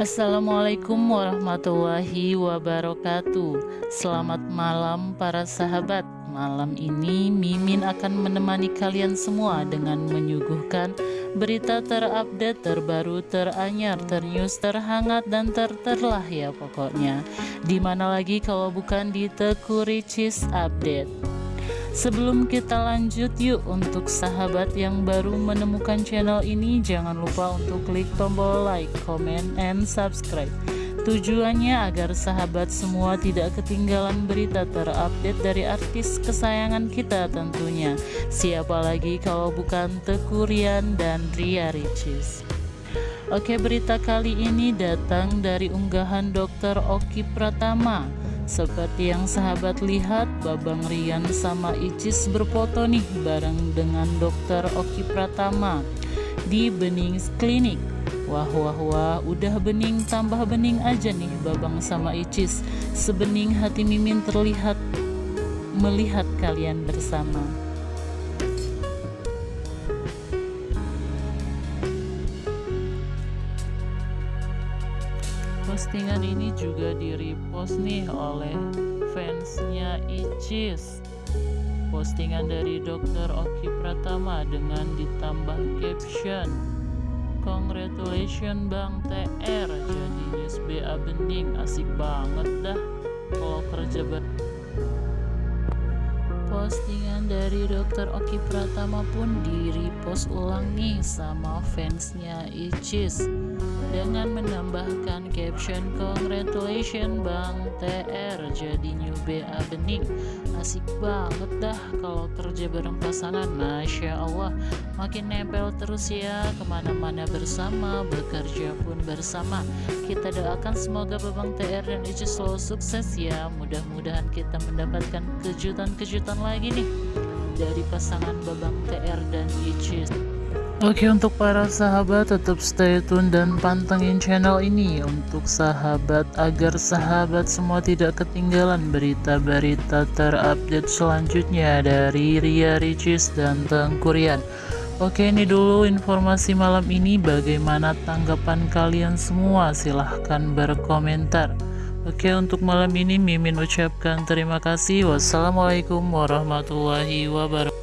Assalamualaikum warahmatullahi wabarakatuh. Selamat malam para sahabat. Malam ini Mimin akan menemani kalian semua dengan menyuguhkan berita terupdate, terbaru, teranyar, ternews, terhangat, dan terterlah ya pokoknya. Di mana lagi kalau bukan di Teku Ricis Update Sebelum kita lanjut yuk untuk sahabat yang baru menemukan channel ini jangan lupa untuk klik tombol like, comment, and subscribe. Tujuannya agar sahabat semua tidak ketinggalan berita terupdate dari artis kesayangan kita tentunya. Siapa lagi kalau bukan Teku Rian dan Ria Ricis Oke berita kali ini datang dari unggahan Dr. Oki Pratama seperti yang sahabat lihat, Babang Rian sama Icis berfoto nih bareng dengan dokter Oki Pratama di Bening Klinik. Wah wah wah, udah bening tambah bening aja nih Babang sama Icis. Sebening hati Mimin terlihat melihat kalian bersama. Postingan ini juga di repost nih oleh fansnya Icis Postingan dari Dr. Oki Pratama dengan ditambah caption Congratulations Bang TR Jadi news BA Bening asik banget dah Kalau kerja ber Postingan dari Dr. Oki Pratama pun di repost ulang nih sama fansnya Icis dengan menambahkan caption congratulations Bang TR jadi new BA Bening asik banget dah kalau kerja bareng pasangan. Masya Allah makin nempel terus ya ke mana-mana bersama bekerja pun bersama. Kita doakan semoga Babang TR dan Ici selalu sukses ya. Mudah-mudahan kita mendapatkan kejutan-kejutan lagi nih dari pasangan Babang TR dan Icis Oke untuk para sahabat tetap stay tune dan pantengin channel ini untuk sahabat agar sahabat semua tidak ketinggalan berita-berita terupdate selanjutnya dari Ria Ricis dan Tengkurian Oke ini dulu informasi malam ini. Bagaimana tanggapan kalian semua? Silahkan berkomentar. Oke untuk malam ini Mimin ucapkan terima kasih. Wassalamualaikum warahmatullahi wabarakatuh